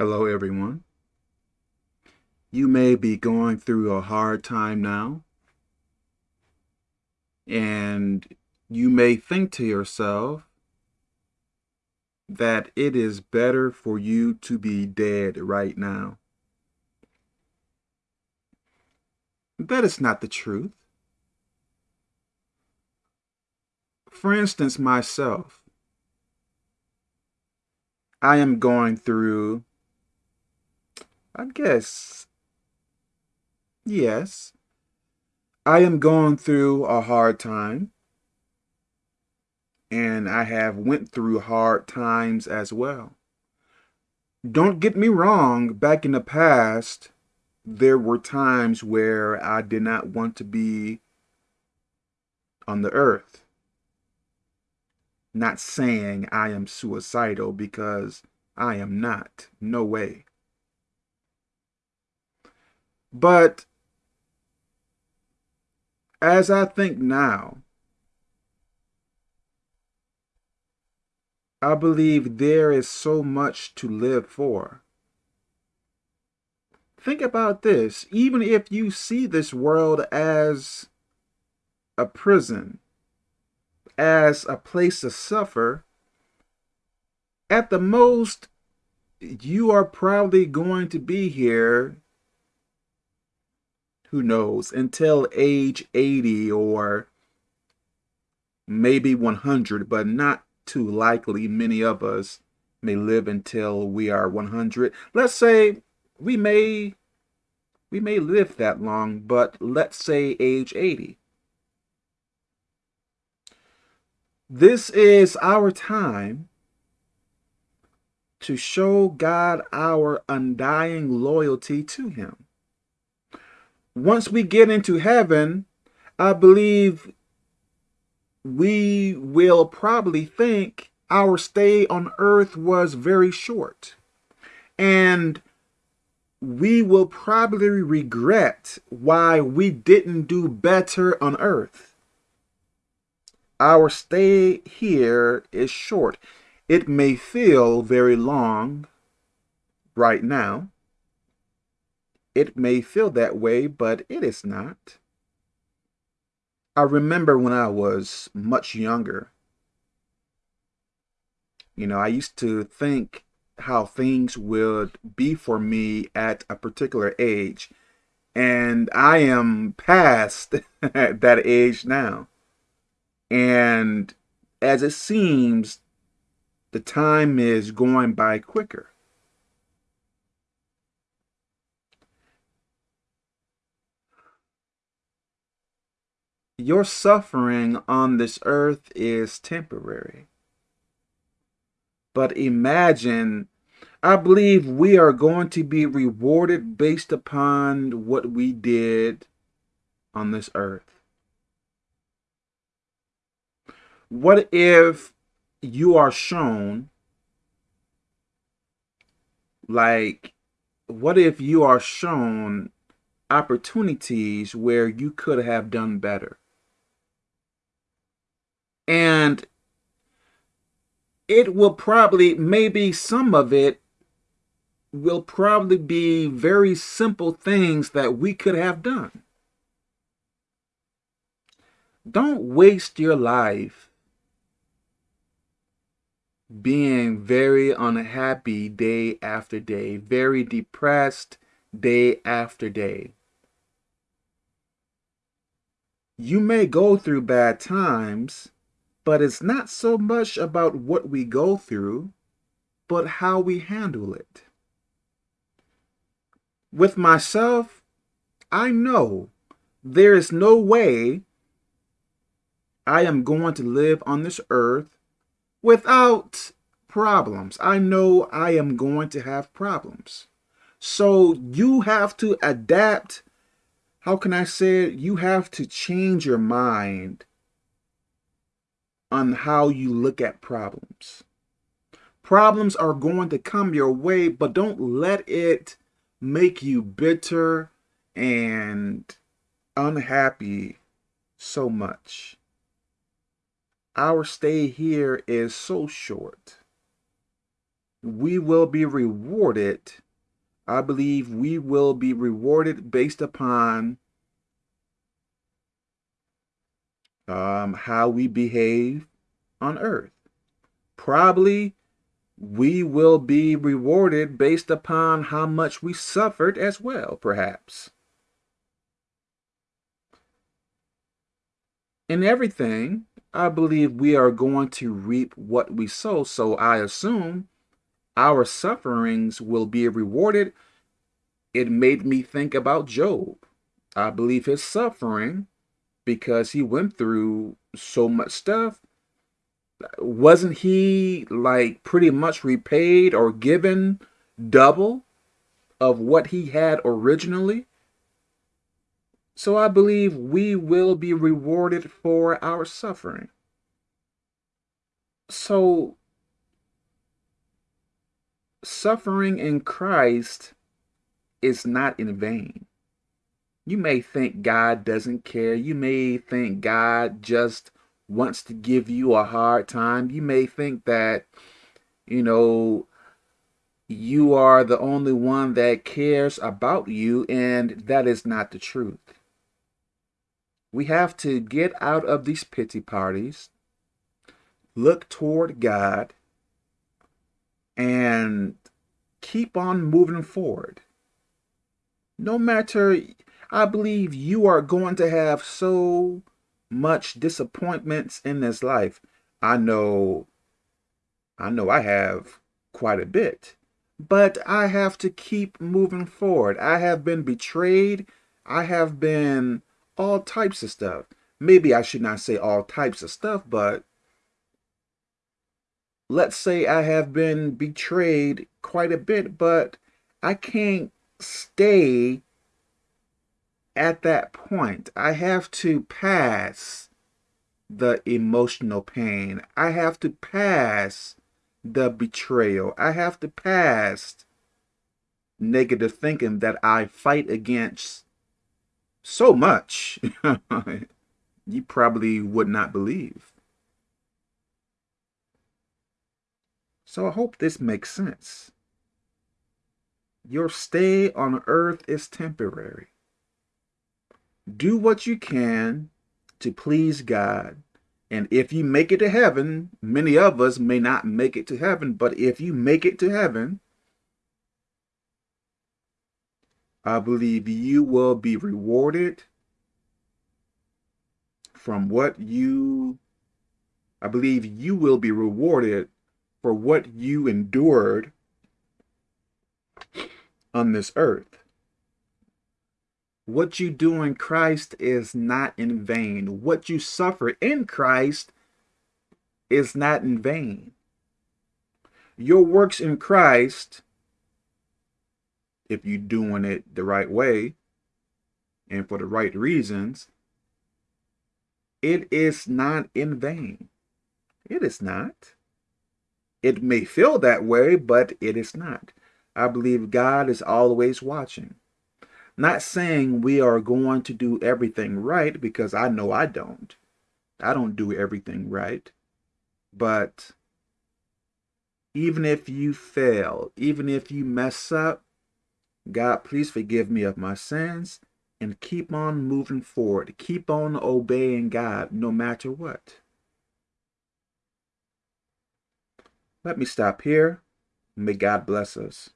Hello, everyone. You may be going through a hard time now, and you may think to yourself that it is better for you to be dead right now. That is not the truth. For instance, myself, I am going through, I guess, yes, I am going through a hard time and I have went through hard times as well. Don't get me wrong, back in the past, there were times where I did not want to be on the earth. Not saying I am suicidal because I am not. No way. But as I think now, I believe there is so much to live for. Think about this. Even if you see this world as a prison, as a place to suffer, at the most, you are probably going to be here, who knows, until age 80 or maybe 100, but not too likely many of us may live until we are 100. Let's say we may we may live that long, but let's say age 80. This is our time to show God our undying loyalty to him. Once we get into heaven, I believe we will probably think our stay on earth was very short. And we will probably regret why we didn't do better on earth. Our stay here is short. It may feel very long right now. It may feel that way, but it is not. I remember when I was much younger, you know, I used to think how things would be for me at a particular age. And I am past that age now. And as it seems, the time is going by quicker. Your suffering on this earth is temporary. But imagine, I believe we are going to be rewarded based upon what we did on this earth. What if you are shown, like, what if you are shown opportunities where you could have done better? And it will probably, maybe some of it will probably be very simple things that we could have done. Don't waste your life being very unhappy day after day, very depressed day after day. You may go through bad times, but it's not so much about what we go through, but how we handle it. With myself, I know there is no way I am going to live on this earth without problems. I know I am going to have problems. So you have to adapt. How can I say it? You have to change your mind on how you look at problems. Problems are going to come your way, but don't let it make you bitter and unhappy so much. Our stay here is so short. we will be rewarded. I believe we will be rewarded based upon um, how we behave on earth. Probably we will be rewarded based upon how much we suffered as well, perhaps. In everything, I believe we are going to reap what we sow, so I assume our sufferings will be rewarded. It made me think about Job. I believe his suffering, because he went through so much stuff, wasn't he like pretty much repaid or given double of what he had originally? So I believe we will be rewarded for our suffering. So suffering in Christ is not in vain. You may think God doesn't care. You may think God just wants to give you a hard time. You may think that, you know, you are the only one that cares about you, and that is not the truth. We have to get out of these pity parties, look toward God, and keep on moving forward. No matter, I believe you are going to have so much disappointments in this life. I know, I know I have quite a bit, but I have to keep moving forward. I have been betrayed. I have been all types of stuff. Maybe I should not say all types of stuff, but let's say I have been betrayed quite a bit, but I can't stay at that point, I have to pass the emotional pain. I have to pass the betrayal. I have to pass negative thinking that I fight against so much you probably would not believe. So I hope this makes sense. Your stay on earth is temporary do what you can to please God. And if you make it to heaven, many of us may not make it to heaven, but if you make it to heaven, I believe you will be rewarded from what you, I believe you will be rewarded for what you endured on this earth. What you do in Christ is not in vain. What you suffer in Christ is not in vain. Your works in Christ, if you're doing it the right way and for the right reasons, it is not in vain. It is not. It may feel that way, but it is not. I believe God is always watching. Not saying we are going to do everything right because I know I don't. I don't do everything right. But even if you fail, even if you mess up, God, please forgive me of my sins and keep on moving forward. Keep on obeying God no matter what. Let me stop here. May God bless us.